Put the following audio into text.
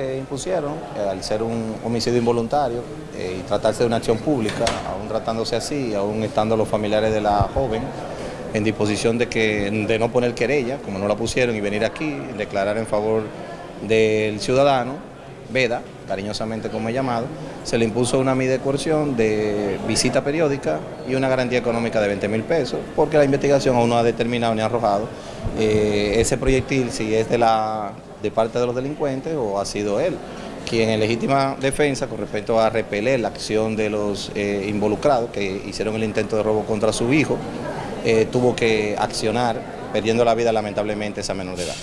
interpusieron, eh, al ser un homicidio involuntario eh, y tratarse de una acción pública, aún tratándose así, aún estando los familiares de la joven en disposición de, que, de no poner querella, como no la pusieron, y venir aquí, declarar en favor del ciudadano, Veda, cariñosamente como he llamado, se le impuso una medida de coerción de visita periódica y una garantía económica de 20 mil pesos, porque la investigación aún no ha determinado ni arrojado eh, ese proyectil si es de, la, de parte de los delincuentes o ha sido él quien en legítima defensa con respecto a repeler la acción de los eh, involucrados que hicieron el intento de robo contra su hijo, eh, tuvo que accionar, perdiendo la vida lamentablemente esa menor de edad.